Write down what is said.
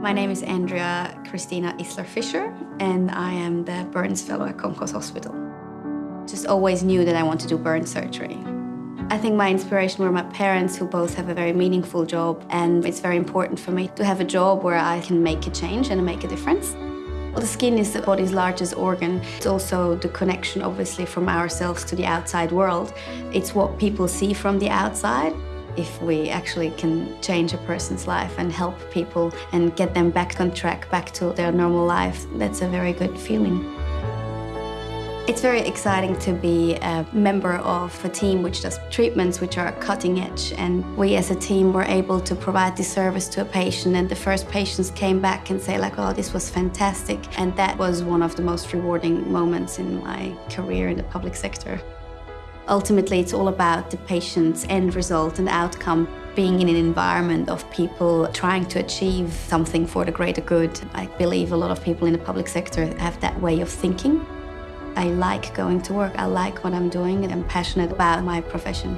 My name is Andrea Christina Issler-Fisher, and I am the Burns Fellow at Concord Hospital. Just always knew that I want to do burn surgery. I think my inspiration were my parents, who both have a very meaningful job, and it's very important for me to have a job where I can make a change and make a difference. Well, the skin is the body's largest organ. It's also the connection, obviously, from ourselves to the outside world. It's what people see from the outside. If we actually can change a person's life and help people and get them back on track, back to their normal life, that's a very good feeling. It's very exciting to be a member of a team which does treatments which are cutting edge and we as a team were able to provide this service to a patient and the first patients came back and say like, oh, this was fantastic. And that was one of the most rewarding moments in my career in the public sector. Ultimately, it's all about the patient's end result and outcome being in an environment of people trying to achieve something for the greater good. I believe a lot of people in the public sector have that way of thinking. I like going to work, I like what I'm doing, and I'm passionate about my profession.